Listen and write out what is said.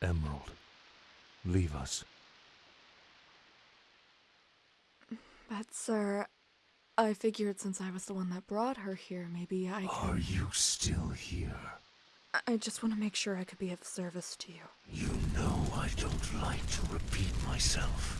Emerald, leave us. But, sir, I figured since I was the one that brought her here, maybe I could. Are you still here? I just want to make sure I could be of service to you. You know I don't like to repeat myself.